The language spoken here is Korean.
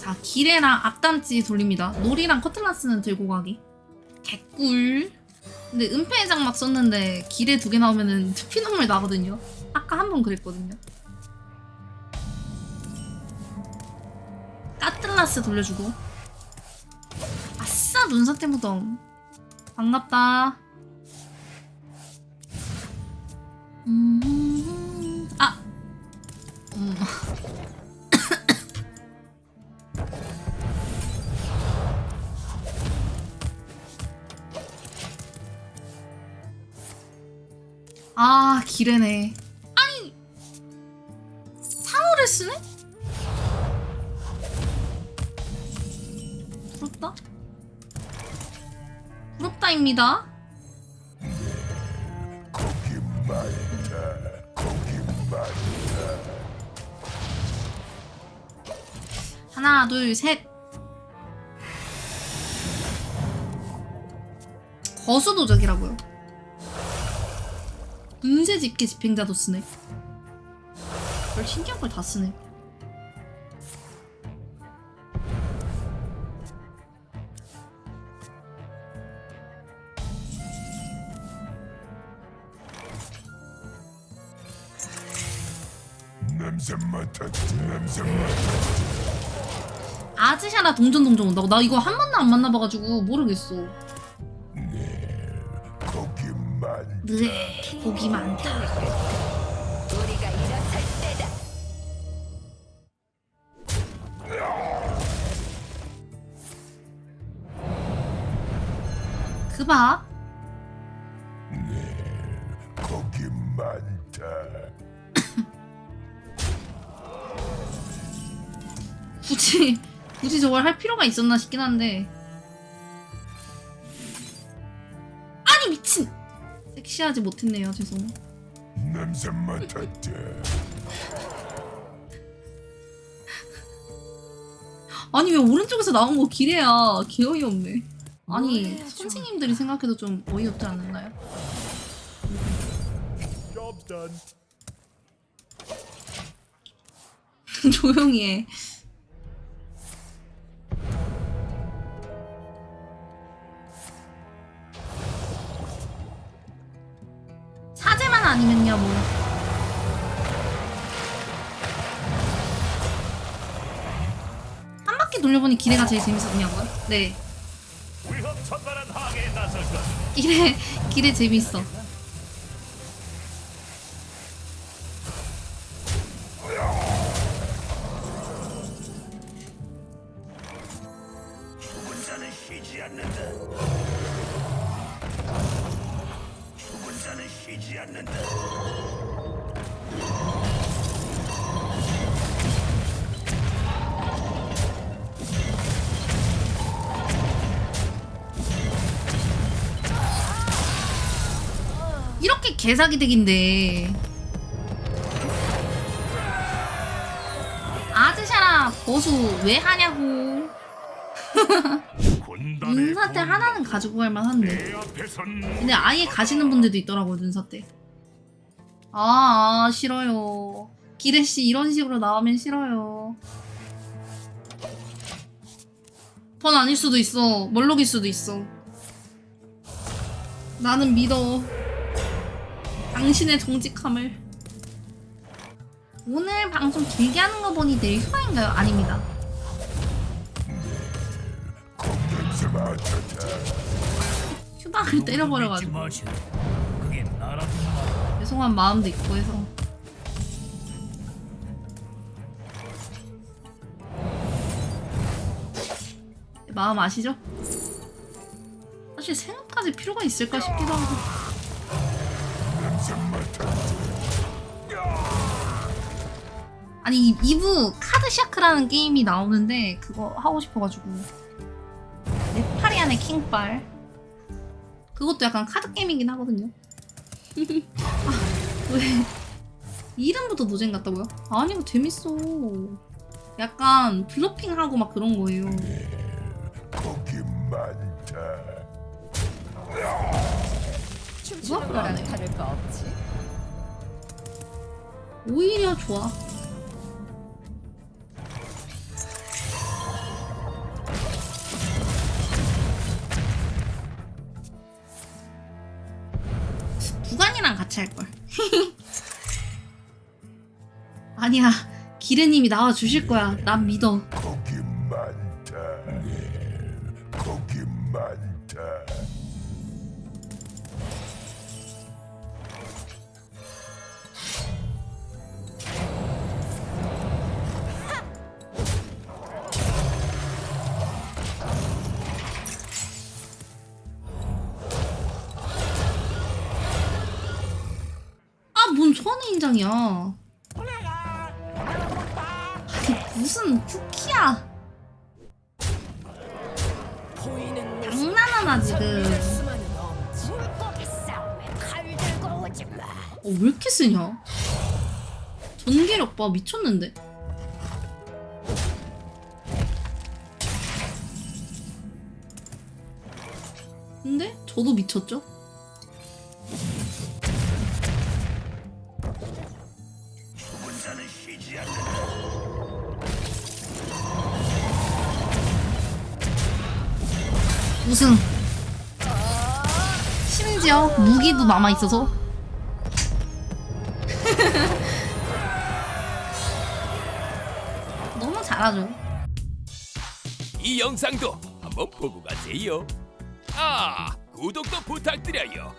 자 기레랑 악담지 돌립니다. 놀이랑 커틀라스는 들고 가기. 개꿀. 근데 은폐의 장막 썼는데 기레 두 개 나오면은 피눈물 나거든요. 아까 한 번 그랬거든요. 까틀라스 돌려주고. 아싸 눈사태 무덤. 반갑다. 음, 아. 음. 아 기레네. 아니 상어를 쓰네? 부럽다. 부럽다입니다. 하나 둘셋. 거수도적이라고요 은세 집게 집행자도 쓰네. 별 신기한 걸 다 쓰네. 아즈샤나 동전 동전 온다고? 나 이거 한 번도 안 만나봐가지고 모르겠어 네 고기 많다 우리가 일어설 때다. 그봐 많다. 굳이 굳이 저걸 할 필요가 있었나 싶긴 한데 아니 미친 섹시하지 못했네요. 죄송 냄새 맡았지. 아니 왜 오른쪽에서 나온 거 기래야. 개 어이 없네. 아니 선생님들이 생각해도 좀 어이없지 않나요? 조용히 해 아니면요 뭐. 한 바퀴 돌려보니 기대가 제일 재밌었냐고요? 네. 기대 기대 재밌어. 쉬지 않는다 쉬지 않는다. 이렇게 개사기 덱인데. 아즈샤랑 버수 왜 하냐고 눈사태 하나는 가지고 갈 만한데. 근데 아예 가시는 분들도 있더라고요 눈사태. 아, 아 싫어요. 기레씨 이런 식으로 나오면 싫어요. 번 아닐 수도 있어. 멀록일 수도 있어. 나는 믿어. 당신의 정직함을. 오늘 방송 길게 하는 거 보니 내일 휴가인가요? 아닙니다 휴방을 때려버려가지고. 그게 죄송한 마음도 있고 해서 마음 아시죠? 사실 생각까지 필요가 있을까 싶기도 하고. 아니 이- 이브 카드 샤크라는 게임이 나오는데 그거 하고 싶어가지고 네파리안의 킹빨 그것도 약간 카드 게임이긴 하거든요 아, 왜 이름부터 노잼 같다고요? 아니 이거 재밌어 약간 블러핑하고 막 그런 거예요 거기 많다. 춤추는 거랑. 다를 거 없지. 오히려 좋아 길이랑 같이 할 걸. 아니야, 기르님이 나와 주실 거야. 난 믿어. 거기 많다. 거기 많다. 인장이야. 아니, 무슨 쿠키야. 장난하나, 지금. 어, 왜 이렇게 쓰냐? 전개력 봐, 미쳤는데? 근데 저도 미쳤죠? 우승. 심지어 무기도 남아 있어서. 너무 잘하죠. 이 영상도 한번 보고 가세요. 아, 구독도 부탁드려요.